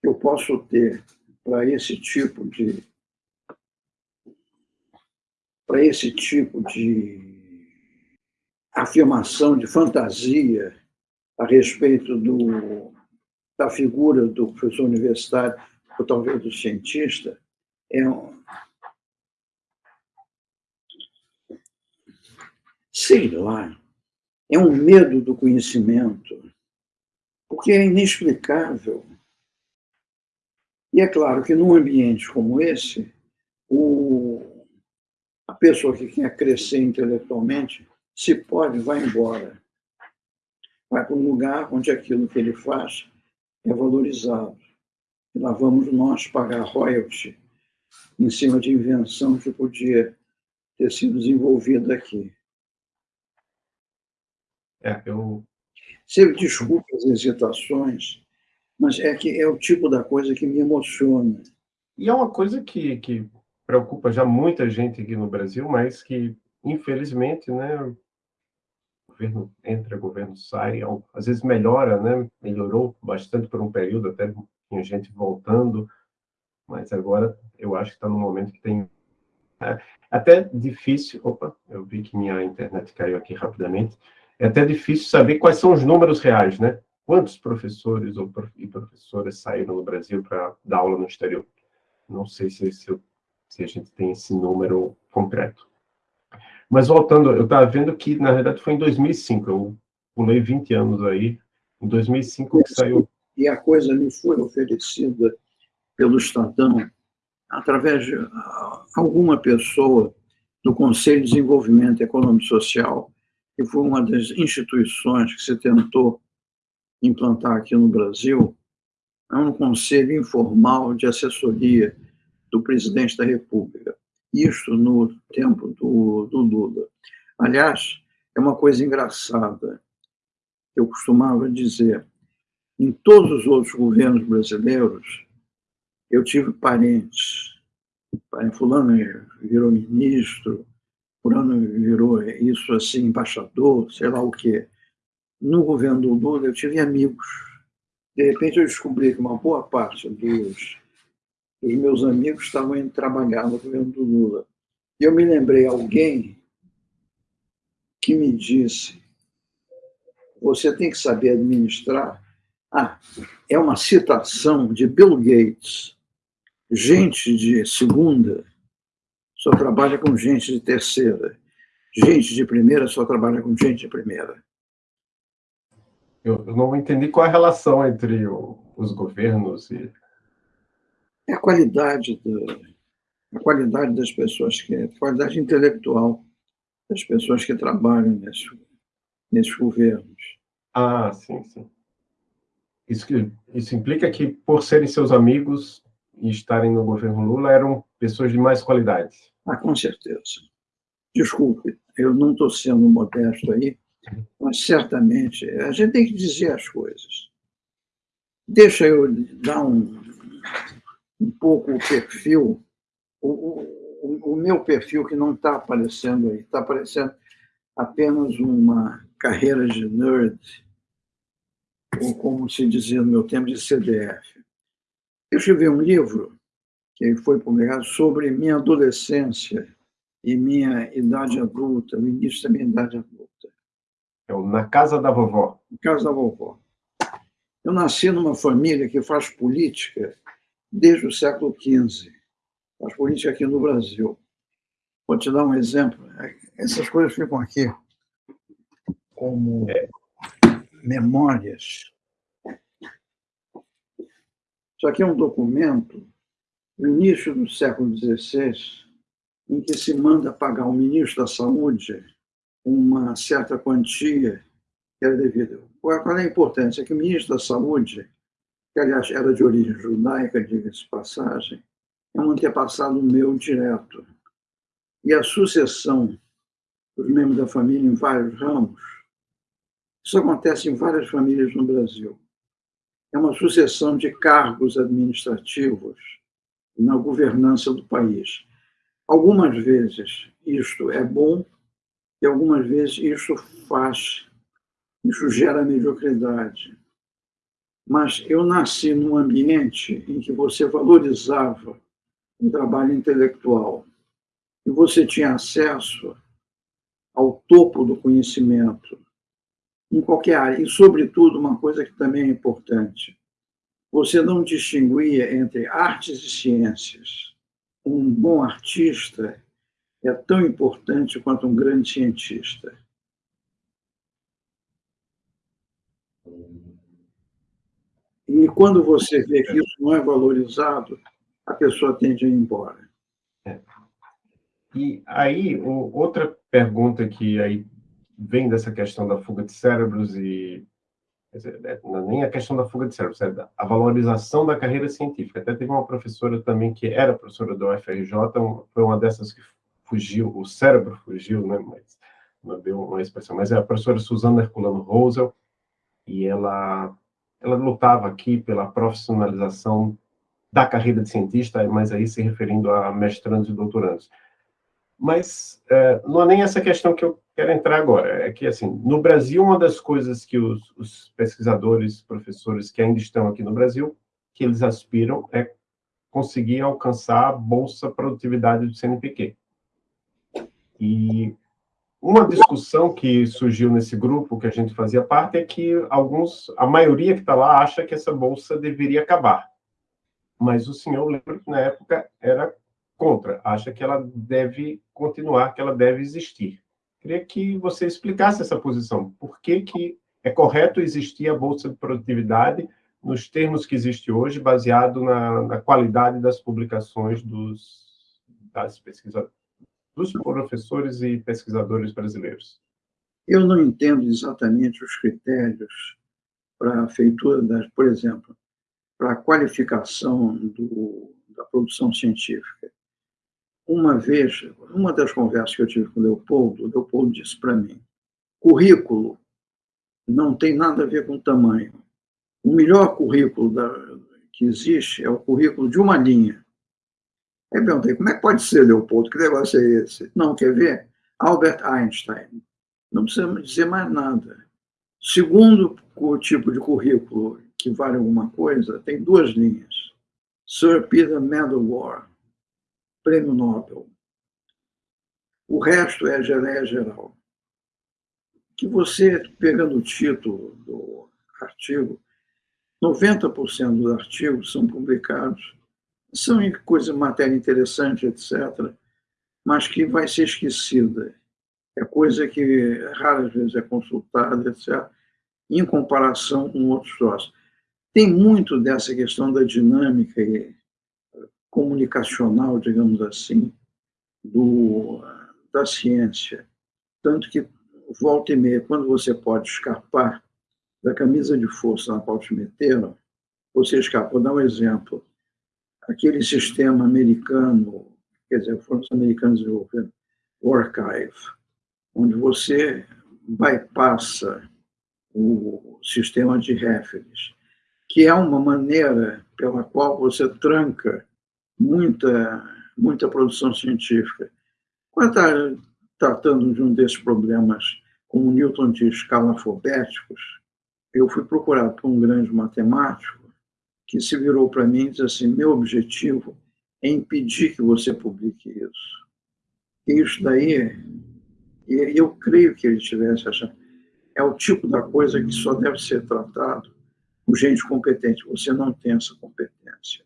que eu posso ter para esse tipo de para esse tipo de afirmação de fantasia a respeito do, da figura do professor universitário ou talvez do cientista um, sei lá, é um medo do conhecimento, porque é inexplicável. E é claro que num ambiente como esse, o, a pessoa que quer crescer intelectualmente, se pode, vai embora. Vai para um lugar onde aquilo que ele faz é valorizado. E lá vamos nós pagar royalty em cima de invenção que podia ter sido desenvolvida aqui. É, eu... Você desculpe as hesitações, mas é que é o tipo da coisa que me emociona. E é uma coisa que, que preocupa já muita gente aqui no Brasil, mas que, infelizmente, né, o governo entra, o governo sai, às vezes melhora, né, melhorou bastante por um período, até tinha gente voltando, mas agora eu acho que está no momento que tem é até difícil, opa, eu vi que minha internet caiu aqui rapidamente, é até difícil saber quais são os números reais, né? Quantos professores ou e professoras saíram no Brasil para dar aula no exterior? Não sei se, se, se, a gente tem esse número concreto. Mas voltando, eu estava vendo que, na verdade, foi em 2005, eu pulei 20 anos aí, em 2005 que saiu... E a coisa me foi oferecida pelo Estadão através de alguma pessoa do Conselho de Desenvolvimento Econômico e Social, que foi uma das instituições que se tentou implantar aqui no Brasil, é um conselho informal de assessoria do presidente da República. Isto no tempo do, do Lula. Aliás, é uma coisa engraçada. Eu costumava dizer, em todos os outros governos brasileiros, eu tive parentes. Fulano virou ministro, fulano virou isso assim, embaixador, sei lá o quê. No governo do Lula, eu tive amigos. De repente, eu descobri que uma boa parte dos, dos meus amigos estavam indo trabalhar no governo do Lula. E eu me lembrei alguém que me disse: você tem que saber administrar. Ah, é uma citação de Bill Gates Gente de segunda só trabalha com gente de terceira. Gente de primeira só trabalha com gente de primeira. Eu, não entendi qual é a relação entre o, os governos e... É a qualidade, do, a qualidade das pessoas, que, a qualidade intelectual das pessoas que trabalham nesse, nesses governos. Ah, sim, sim. Isso, que, isso implica que, por serem seus amigos, e estarem no governo Lula eram pessoas de mais qualidade. Ah, com certeza. Desculpe, eu não estou sendo modesto aí, mas certamente a gente tem que dizer as coisas. Deixa eu dar um, um pouco o perfil, o, o, o meu perfil que não está aparecendo aí, está aparecendo apenas uma carreira de nerd, ou como se dizia no meu tempo, de CDF. Eu escrevi um livro que foi publicado sobre minha adolescência e minha idade adulta, o início da minha idade adulta. É Na Casa da Vovó. Na Casa da Vovó. Eu nasci numa família que faz política desde o século XV. Faz política aqui no Brasil. Vou te dar um exemplo. Essas coisas ficam aqui como é. memórias isso aqui é um documento do início do século XVI, em que se manda pagar ao ministro da Saúde uma certa quantia que era devida. Qual é a importância? É que o ministro da Saúde, que aliás era de origem judaica, diga-se passagem, é um antepassado meu direto. E a sucessão dos membros da família em vários ramos, isso acontece em várias famílias no Brasil é uma sucessão de cargos administrativos na governança do país. Algumas vezes isto é bom e algumas vezes isso faz, isso gera mediocridade. Mas eu nasci num ambiente em que você valorizava o trabalho intelectual e você tinha acesso ao topo do conhecimento, em qualquer área. E, sobretudo, uma coisa que também é importante: você não distinguia entre artes e ciências. Um bom artista é tão importante quanto um grande cientista. E quando você vê que isso não é valorizado, a pessoa tende a ir embora. É. E aí, outra pergunta que aí vem dessa questão da fuga de cérebros e dizer, é, é nem a questão da fuga de cérebros, é a valorização da carreira científica. Até teve uma professora também que era professora do UFRJ, foi uma dessas que fugiu, o cérebro fugiu, né? Mas não deu uma expressão. Mas é a professora Suzana Herculano Rosel, e ela ela lutava aqui pela profissionalização da carreira de cientista, mas aí se referindo a mestrandos e doutorandos. Mas é, não é nem essa questão que eu quero entrar agora, é que, assim, no Brasil, uma das coisas que os, os pesquisadores, professores que ainda estão aqui no Brasil, que eles aspiram é conseguir alcançar a Bolsa Produtividade do CNPq. E uma discussão que surgiu nesse grupo que a gente fazia parte é que alguns, a maioria que está lá acha que essa bolsa deveria acabar. Mas o senhor lembra que na época era contra, acha que ela deve continuar, que ela deve existir. Queria que você explicasse essa posição. Por que, que é correto existir a bolsa de produtividade nos termos que existe hoje, baseado na, na qualidade das publicações dos, das dos professores e pesquisadores brasileiros? Eu não entendo exatamente os critérios para a feitura das, por exemplo, para a qualificação do, da produção científica. Uma vez, uma das conversas que eu tive com o Leopoldo, o Leopoldo disse para mim: currículo não tem nada a ver com tamanho. O melhor currículo da, que existe é o currículo de uma linha. Aí perguntei, como é que pode ser, Leopoldo? Que negócio é esse? Não, quer ver? Albert Einstein. Não precisa dizer mais nada. Segundo o tipo de currículo que vale alguma coisa, tem duas linhas. Sir Peter Medawar, Prêmio Nobel. O resto é geleia geral. Que você, pegando o título do artigo, 90% dos artigos são publicados são coisas, matéria interessante, etc., mas que vai ser esquecida. É coisa que raras vezes é consultada, etc., em comparação com outros troços. Tem muito dessa questão da dinâmica comunicacional, digamos assim, do, da ciência. Tanto que, volta e meia, quando você pode escapar da camisa de força na qual te meteram, você escapa. Vou dar um exemplo aquele sistema americano, quer dizer, foram os americanos desenvolvendo, o Archive, onde você bypassa o sistema de referes, que é uma maneira pela qual você tranca muita, muita produção científica. Quando está tratando de um desses problemas, como Newton de escalafobéticos, eu fui procurado por um grande matemático que se virou para mim e disse assim: meu objetivo é impedir que você publique isso. E isso daí, e eu creio que ele tivesse achado, é o tipo da coisa que só deve ser tratado por gente competente. Você não tem essa competência.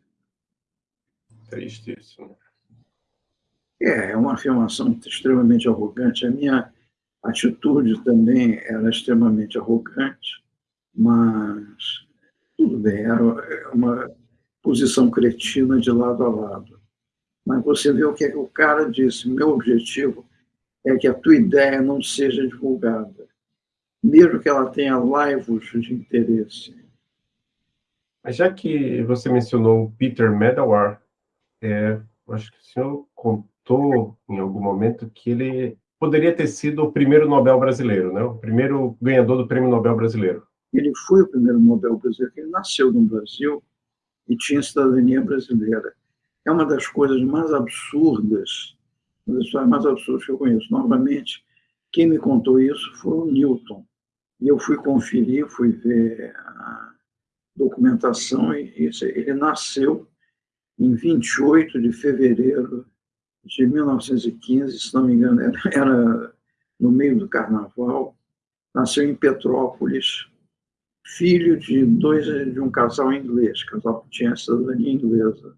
Triste isso. Né? É, é uma afirmação extremamente arrogante. A minha atitude também era extremamente arrogante, mas tudo bem, era uma posição cretina de lado a lado. Mas você vê o que, é que o cara disse: meu objetivo é que a tua ideia não seja divulgada, mesmo que ela tenha laivos de interesse. Mas já que você mencionou Peter Medawar, é, acho que o senhor contou em algum momento que ele poderia ter sido o primeiro Nobel brasileiro, né? o primeiro ganhador do Prêmio Nobel brasileiro. Ele foi o primeiro Nobel brasileiro, ele nasceu no Brasil e tinha cidadania brasileira. É uma das coisas mais absurdas, uma das histórias mais absurdas que eu conheço. Novamente, quem me contou isso foi o Newton. E eu fui conferir, fui ver a documentação, e ele nasceu em 28 de fevereiro de 1915, se não me engano, era, era no meio do carnaval. Nasceu em Petrópolis, filho de dois de um casal inglês, casal que tinha cidadania inglesa.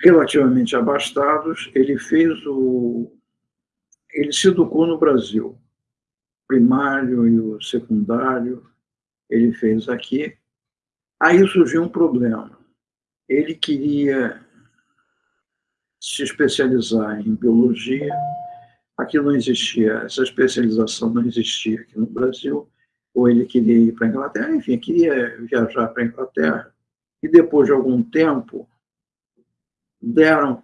Relativamente abastados, ele fez o ele se educou no Brasil. Primário e o secundário ele fez aqui. Aí surgiu um problema. Ele queria se especializar em biologia, aqui não existia, essa especialização não existia aqui no Brasil, ou ele queria ir para a Inglaterra, enfim, queria viajar para a Inglaterra, e depois de algum tempo, deram,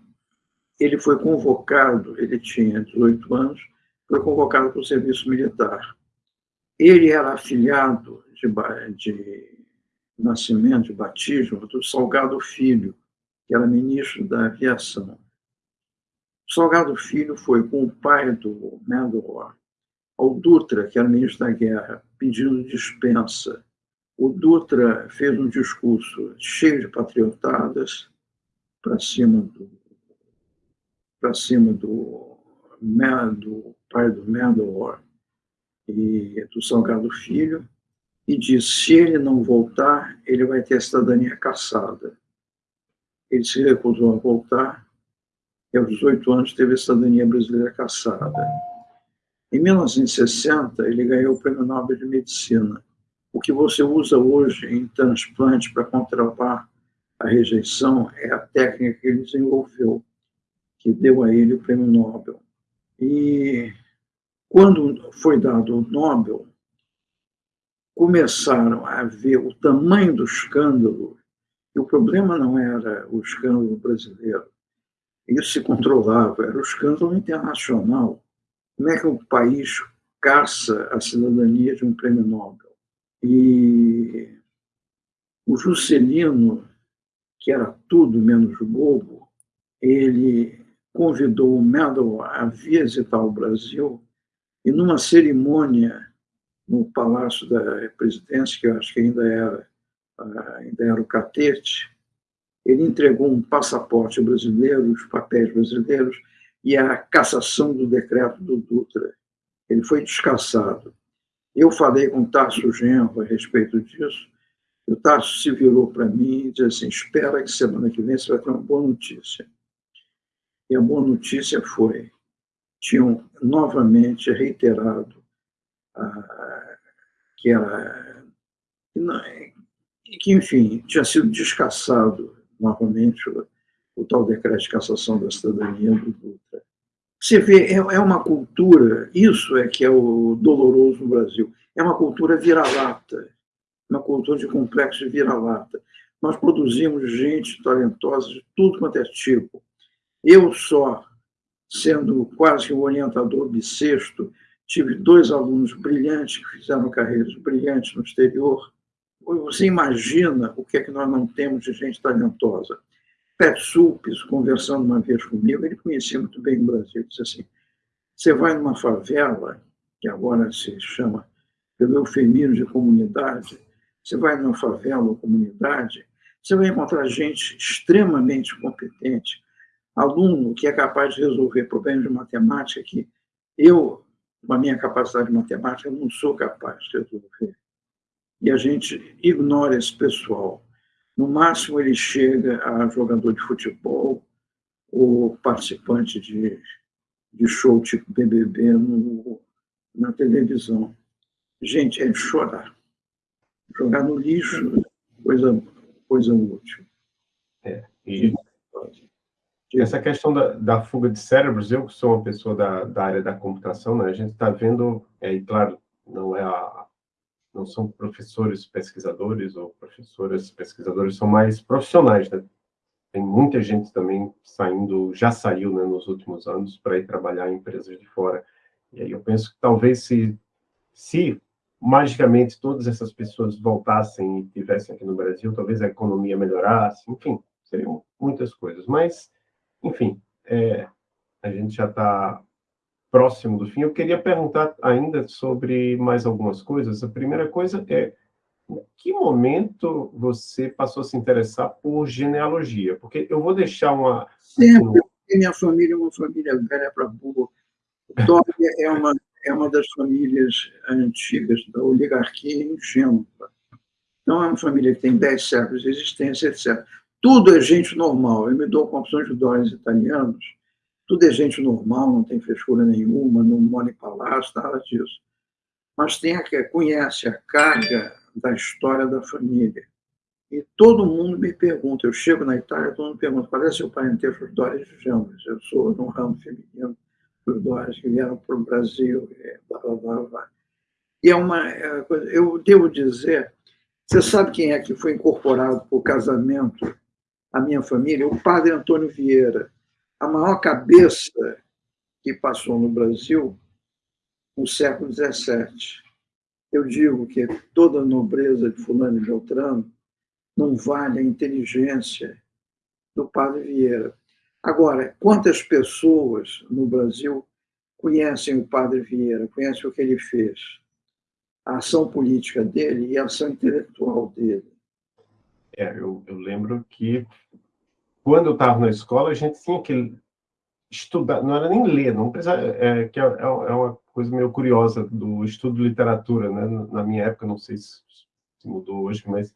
ele foi convocado, ele tinha 18 anos, foi convocado para o serviço militar. Ele era afiliado de, de nascimento, de batismo, do Salgado Filho, que era ministro da aviação. Salgado Filho foi com o pai do Mandalor ao Dutra, que era ministro da Guerra, pedindo dispensa. O Dutra fez um discurso cheio de patriotadas para cima do para cima do, do pai do Mandalor e do Salgado Filho e disse: se ele não voltar, ele vai ter a cidadania caçada. Ele se recusou a voltar e aos 18 anos teve a cidadania brasileira caçada. Em 1960, ele ganhou o Prêmio Nobel de Medicina. O que você usa hoje em transplante para controlar a rejeição é a técnica que ele desenvolveu, que deu a ele o Prêmio Nobel. E quando foi dado o Nobel, começaram a ver o tamanho do escândalo, e o problema não era o escândalo brasileiro, isso se controlava, era o escândalo internacional. Como é que o país caça a cidadania de um prêmio Nobel? E o Juscelino, que era tudo menos bobo, ele convidou o Medal a visitar o Brasil e numa cerimônia no Palácio da Presidência, que eu acho que ainda era, ainda era o Catete, ele entregou um passaporte brasileiro, os papéis brasileiros e a cassação do decreto do Dutra. Ele foi descassado. Eu falei com o Tasso Genro a respeito disso, e o Tasso se virou para mim e disse assim, espera que semana que vem você vai ter uma boa notícia. E a boa notícia foi, tinham novamente reiterado ah, que era que, enfim, tinha sido descassado novamente o, o tal decreto de cassação da cidadania do Dutra. Você vê, é, é uma cultura, isso é que é o doloroso no Brasil, é uma cultura vira-lata, uma cultura de complexo vira-lata. Nós produzimos gente talentosa de tudo quanto é tipo. Eu só, sendo quase um orientador bissexto, tive dois alunos brilhantes que fizeram carreiras brilhantes no exterior. Você imagina o que é que nós não temos de gente talentosa. Pet Supes, conversando uma vez comigo, ele conhecia muito bem o Brasil, disse assim, você vai numa favela, que agora se chama pelo eufemismo de comunidade, você vai numa favela ou comunidade, você vai encontrar gente extremamente competente, aluno que é capaz de resolver problemas de matemática que eu, com a minha capacidade de matemática, não sou capaz de resolver. E a gente ignora esse pessoal. No máximo, ele chega a jogador de futebol ou participante de, de show tipo BBB no, na televisão. Gente, é chorar. Jogar no lixo, coisa, coisa útil. É, e essa questão da, da, fuga de cérebros, eu que sou uma pessoa da, da área da computação, né, a gente está vendo, é, e claro, não é a, não são professores pesquisadores ou professoras pesquisadores, são mais profissionais, né? Tem muita gente também saindo, já saiu né, nos últimos anos para ir trabalhar em empresas de fora. E aí eu penso que talvez se, se magicamente todas essas pessoas voltassem e estivessem aqui no Brasil, talvez a economia melhorasse, enfim, seriam muitas coisas. Mas, enfim, é, a gente já está próximo do fim, eu queria perguntar ainda sobre mais algumas coisas. A primeira coisa é, em que momento você passou a se interessar por genealogia? Porque eu vou deixar uma... Sempre, minha família é uma família velha para burro. Dória é uma, é uma das famílias antigas da oligarquia ingênua. Não é uma família que tem 10 séculos de existência, etc. Tudo é gente normal. Eu me dou com opções de dólares italianos, tudo é gente normal, não tem frescura nenhuma, não mora em palácio, nada disso. Mas tem a conhece a carga da história da família. E todo mundo me pergunta, eu chego na Itália, todo mundo pergunta, qual é seu parentesco dos Dórias de Jambas? Eu sou de um ramo feminino dos Dórias que vieram para o Brasil, blá, blá, blá, blá. E é uma é coisa, eu devo dizer, você sabe quem é que foi incorporado por casamento à minha família? O padre Antônio Vieira, a maior cabeça que passou no Brasil no século XVII. Eu digo que toda a nobreza de fulano e Beltrano não vale a inteligência do padre Vieira. Agora, quantas pessoas no Brasil conhecem o padre Vieira, conhecem o que ele fez? A ação política dele e a ação intelectual dele. É, eu, eu lembro que quando eu estava na escola, a gente tinha que estudar, não era nem ler, não precisa, é, que é, é, é uma coisa meio curiosa do estudo de literatura, né? Na minha época, não sei se, se mudou hoje, mas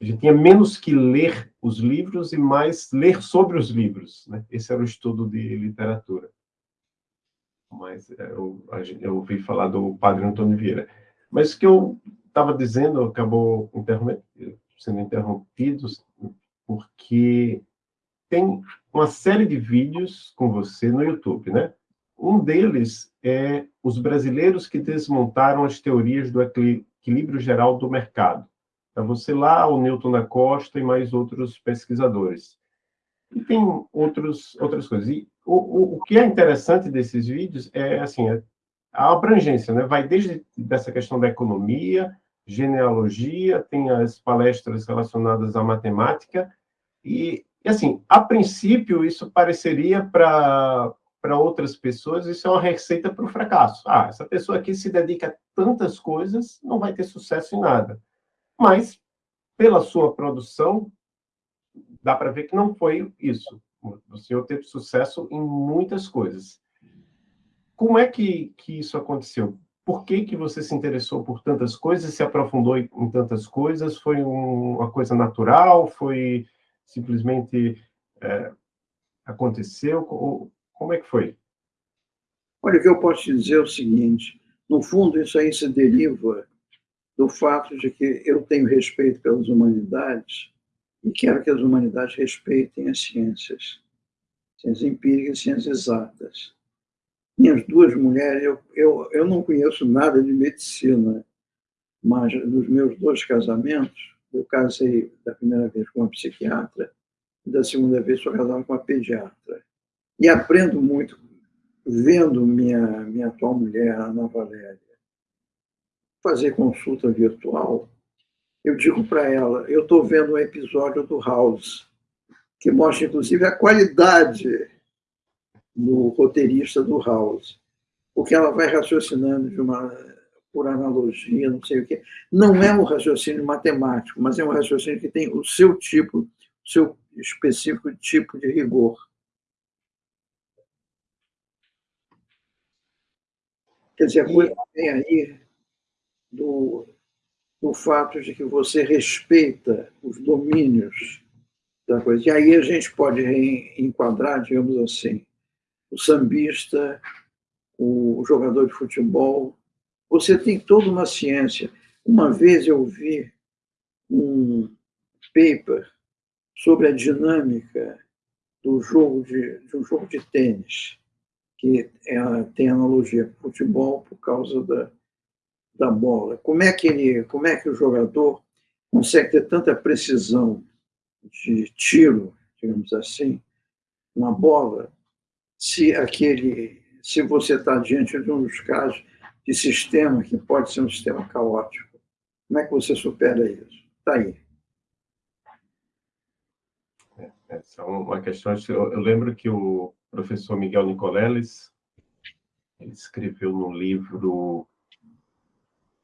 a gente tinha menos que ler os livros e mais ler sobre os livros. Né? Esse era o estudo de literatura. Mas é, eu, eu ouvi falar do padre Antônio Vieira. Mas o que eu estava dizendo acabou sendo interrompido porque tem uma série de vídeos com você no YouTube, né? Um deles é os brasileiros que desmontaram as teorias do equilíbrio geral do mercado. É você lá, o Newton da Costa e mais outros pesquisadores. E tem outros, outras coisas. E o, o, o que é interessante desses vídeos é, assim, é a abrangência, né? Vai desde dessa questão da economia, genealogia, tem as palestras relacionadas à matemática, e, e assim, a princípio, isso pareceria para outras pessoas, isso é uma receita para o fracasso. Ah, essa pessoa aqui se dedica a tantas coisas, não vai ter sucesso em nada mas pela sua produção, dá para ver que não foi isso. O senhor teve sucesso em muitas coisas. Como é que, que isso aconteceu? Por que, que você se interessou por tantas coisas, se aprofundou em tantas coisas? Foi um, uma coisa natural? Foi simplesmente é, aconteceu? Como é que foi? Olha, o que eu posso te dizer é o seguinte: no fundo, isso aí se deriva do fato de que eu tenho respeito pelas humanidades e quero que as humanidades respeitem as ciências, ciências empíricas e ciências exatas. Minhas duas mulheres, eu, eu, eu não conheço nada de medicina, mas nos meus dois casamentos, eu casei da primeira vez com uma psiquiatra e da segunda vez sou casado com uma pediatra. E aprendo muito vendo minha, minha atual mulher, Ana Valéria fazer consulta virtual, eu digo para ela, eu estou vendo um episódio do House, que mostra, inclusive, a qualidade do roteirista do House, porque ela vai raciocinando de uma, por analogia, não sei o quê. Não é um raciocínio matemático, mas é um raciocínio que tem o seu tipo, o seu específico tipo de rigor. Quer dizer, a coisa vem aí do, do fato de que você respeita os domínios da coisa. E aí a gente pode enquadrar, digamos assim, o sambista, o jogador de futebol. Você tem toda uma ciência. Uma vez eu vi um paper sobre a dinâmica do jogo de, de um jogo de tênis, que é, tem analogia com futebol por causa da, da bola. Como é que ele, como é que o jogador consegue ter tanta precisão de tiro, digamos assim, na bola, se aquele, se você está diante de um dos casos de sistema que pode ser um sistema caótico, como é que você supera isso? Está aí. É, essa é uma questão. Eu lembro que o professor Miguel Nicoleles ele escreveu no livro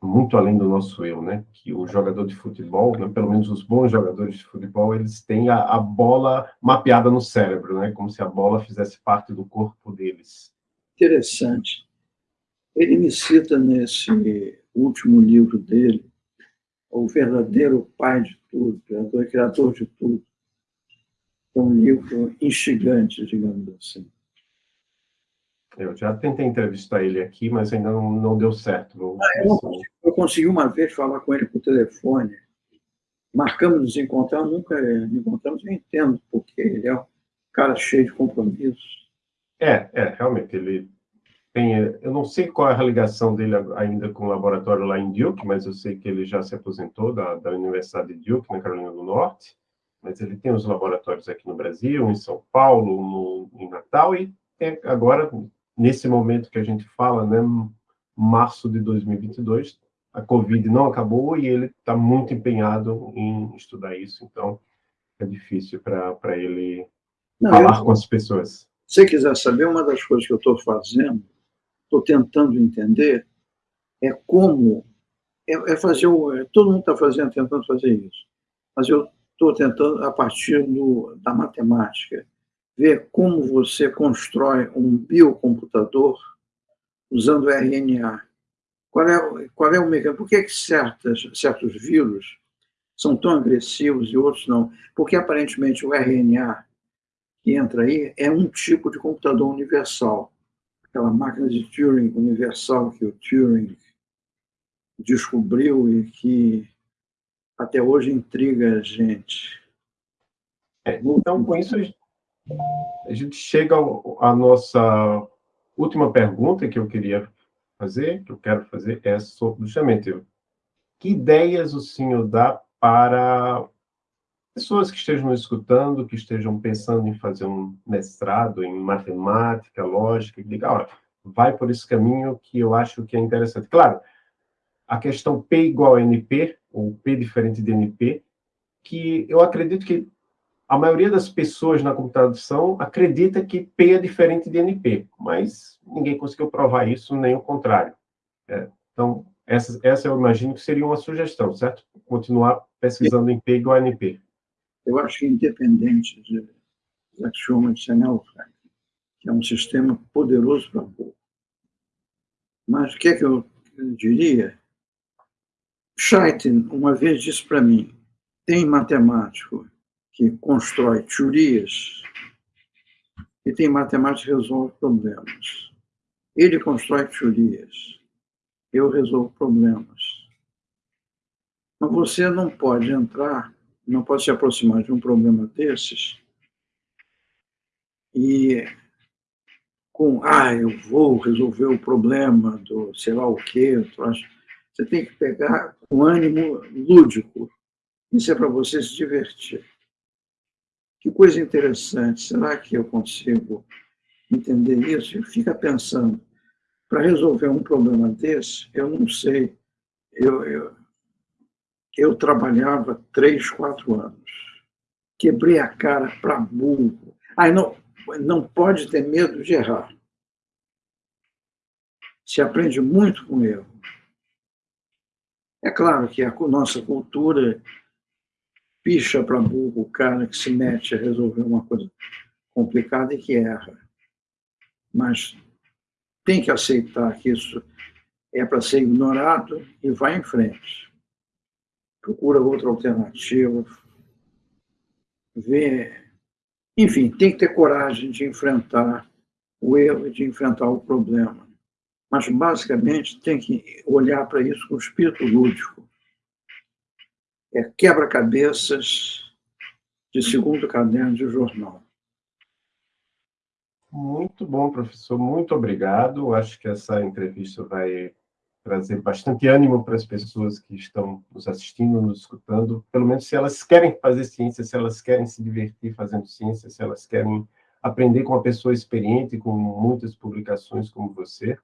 muito além do nosso eu, né? Que o jogador de futebol, né? pelo menos os bons jogadores de futebol, eles têm a, a, bola mapeada no cérebro, né? Como se a bola fizesse parte do corpo deles. Interessante. Ele me cita nesse último livro dele, o verdadeiro pai de tudo, criador, criador de tudo. É um livro instigante, digamos assim. Eu já tentei entrevistar ele aqui, mas ainda não, não deu certo. Ah, eu, eu, consegui uma vez falar com ele por telefone. marcamos nos encontrar, nunca encontramos, eu entendo, porque ele é um cara cheio de compromissos. É, é, realmente, ele tem, eu não sei qual é a ligação dele ainda com o laboratório lá em Duke, mas eu sei que ele já se aposentou da, da Universidade de Duke, na Carolina do Norte, mas ele tem os laboratórios aqui no Brasil, em São Paulo, no, em Natal, e tem agora, nesse momento que a gente fala, né, março de 2022, a Covid não acabou e ele está muito empenhado em estudar isso, então é difícil para ele não, falar eu, com as pessoas. Se você quiser saber, uma das coisas que eu estou fazendo, estou tentando entender, é como é, é fazer o, é, todo mundo está fazendo, tentando fazer isso, mas eu estou tentando a partir do, da matemática ver como você constrói um biocomputador usando RNA qual é, qual é o mecanismo? Por que, que certas, certos vírus são tão agressivos e outros não? Porque aparentemente o RNA que entra aí é um tipo de computador universal. Aquela máquina de Turing universal que o Turing descobriu e que até hoje intriga a gente. É, então, com isso, a gente chega à nossa última pergunta que eu queria fazer, que eu quero fazer, é sobre, justamente, que ideias o senhor dá para pessoas que estejam escutando, que estejam pensando em fazer um mestrado em matemática, lógica, e diga, olha, vai por esse caminho que eu acho que é interessante. Claro, a questão P igual a NP, ou P diferente de NP, que eu acredito que a maioria das pessoas na computação acredita que P é diferente de NP, mas ninguém conseguiu provar isso, nem o contrário. É, então, essa, essa eu imagino que seria uma sugestão, certo? Continuar pesquisando em P igual a NP. Eu acho que independente de axioma de Chanel, que é um sistema poderoso para pouco. Mas o que é que eu diria? Scheitin, uma vez disse para mim, tem matemático que constrói teorias e tem matemática que resolve problemas. Ele constrói teorias, eu resolvo problemas. Mas você não pode entrar, não pode se aproximar de um problema desses e com, ah, eu vou resolver o problema do sei lá o quê. Você tem que pegar um ânimo lúdico. Isso é para você se divertir. Que coisa interessante, será que eu consigo entender isso? Fica pensando, para resolver um problema desse, eu não sei, eu, eu, eu trabalhava três, quatro anos, quebrei a cara para burro. Aí não, não pode ter medo de errar. Se aprende muito com erro. É claro que a nossa cultura picha para burro o cara que se mete a resolver uma coisa complicada e que erra. Mas tem que aceitar que isso é para ser ignorado e vai em frente. Procura outra alternativa, vê. Enfim, tem que ter coragem de enfrentar o erro e de enfrentar o problema. Mas, basicamente, tem que olhar para isso com espírito lúdico é quebra-cabeças de segundo caderno de jornal. Muito bom, professor. Muito obrigado. Acho que essa entrevista vai trazer bastante ânimo para as pessoas que estão nos assistindo, nos escutando, pelo menos se elas querem fazer ciência, se elas querem se divertir fazendo ciência, se elas querem aprender com uma pessoa experiente, com muitas publicações como você.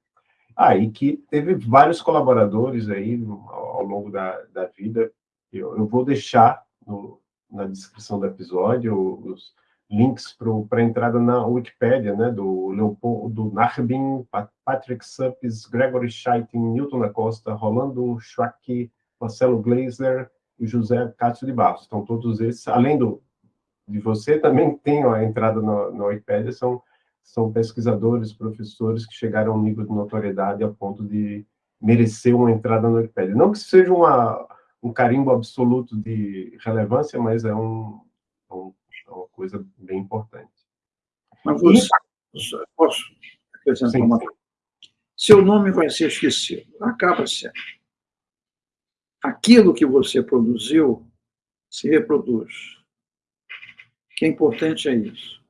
Ah, e que teve vários colaboradores aí ao longo da, da vida, eu, eu vou deixar no, na descrição do episódio os links para a entrada na Wikipédia, né, do Leopoldo do Narbin, Patrick Suppes, Gregory Scheitin, Newton da Costa, Rolando Schwack, Marcelo Gleisler e José Cássio de Barros. Então, todos esses, além do, de você, também tem a entrada na, na Wikipédia, são, são pesquisadores, professores que chegaram a um nível de notoriedade a ponto de merecer uma entrada na Wikipédia. Não que seja uma um carimbo absoluto de relevância, mas é, um, é um, é uma coisa bem importante. Mas você, e... posso acrescentar sim, uma coisa? Seu nome vai ser esquecido, acaba sendo. Aquilo que você produziu se reproduz. O que é importante é isso.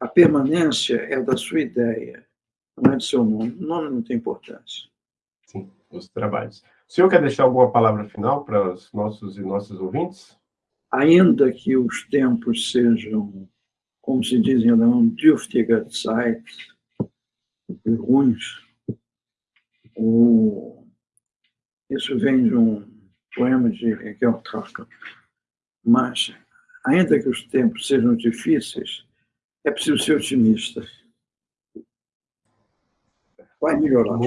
A permanência é da sua ideia, não é do seu nome. O nome não tem importância. Sim, os trabalhos. O senhor quer deixar alguma palavra final para os nossos e nossas ouvintes? Ainda que os tempos sejam, como se diz em alemão, dürftiger Zeit, ruins, o... isso vem de um poema de Raquel Traca. Mas, ainda que os tempos sejam difíceis, é preciso ser otimista. Vai melhorar.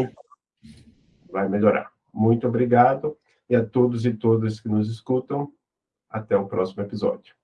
Vai melhorar. Muito obrigado. E a todos e todas que nos escutam, até o próximo episódio.